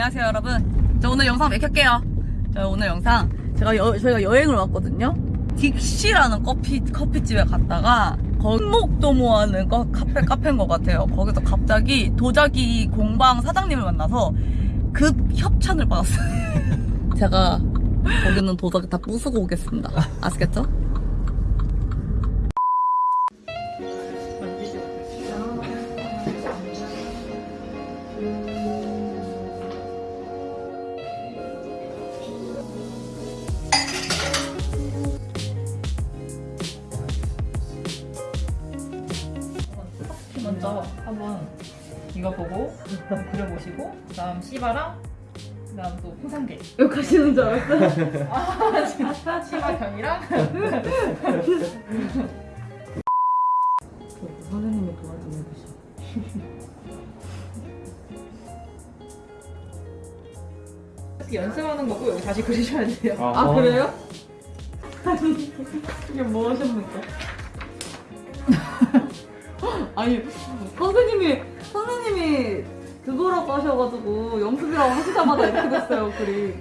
안녕하세요 여러분. 저 오늘 영상 몇 켤게요. 저 오늘 영상 제가 여, 저희가 여행을 왔거든요. 딕시라는 커피, 커피집에 갔다가 건목도모 하는 거, 카페, 카페인 것 같아요. 거기서 갑자기 도자기 공방 사장님을 만나서 급 협찬을 받았어요. 제가 거기는 도자기 다 부수고 오겠습니다. 아시겠죠? 먼저 한번 이거 보고 그려보시고 그다음 시바랑 그다음 또 풍산개. 여기 가시는 줄 알았어요 아 시바 견이랑? 선생님이 도와 좀 해주셔 연습하는 거고 여기 다시 그리셔야 돼요. 아 그래요? 이게 뭐 하십니까? 아니 선생님이 선생님이 그거라고 하셔가지고 연습이라고 하시자마자 이렇게 됐어요 글이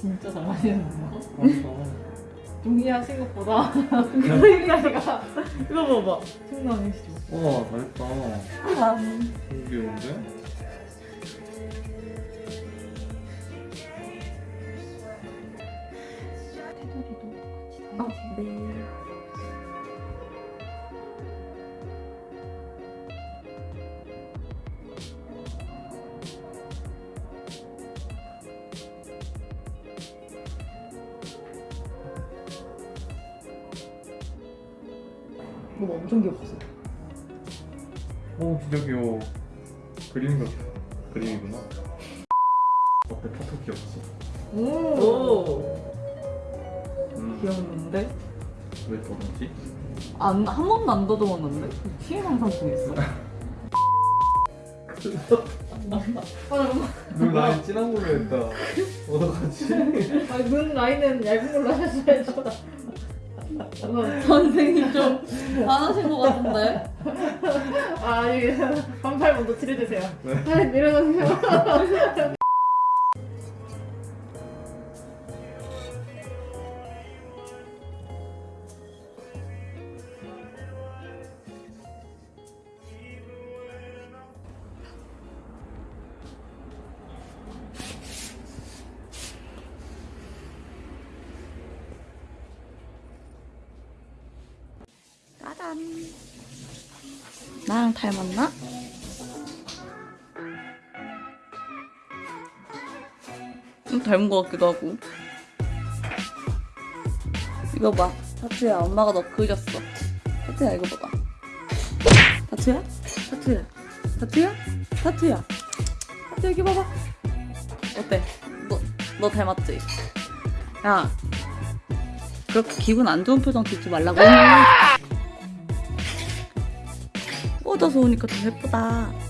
진짜 잘 하시는데요? 동의하신 것보다 그림자리가 이거 봐봐 장난 아니시죠? 와 잘했다 귀여운데? 어, 네. 뭐 엄청 귀엽지? 오 진짜 귀여워 그림 같아 그림이구나 어때 포토 귀엽지? 오. 음, 귀엽는데? 왜 그러지? 안, 한 번도 안 더듬었는데? 피해 상상증 있어? 눈 라인 진한 걸로 했다 어떡하지? 아니 눈 라인은 얇은 걸로 하셔야죠. 선생님 좀 화나신 것 같은데? 아 아니 반팔 먼저 칠해주세요. 네. 잘 내려놓으세요. 짜잔. 나랑 닮았나? 좀 닮은 것 같기도 하고. 이거 봐. 타투야, 엄마가 너 그렸어. 타투야, 이거 봐봐. 타투야? 타투야. 타투야? 타투야. 타투 여기 봐봐. 어때? 너, 너 닮았지? 야. 그렇게 기분 안 좋은 표정 짓지 말라고. 뻗어서 오니까 더 예쁘다.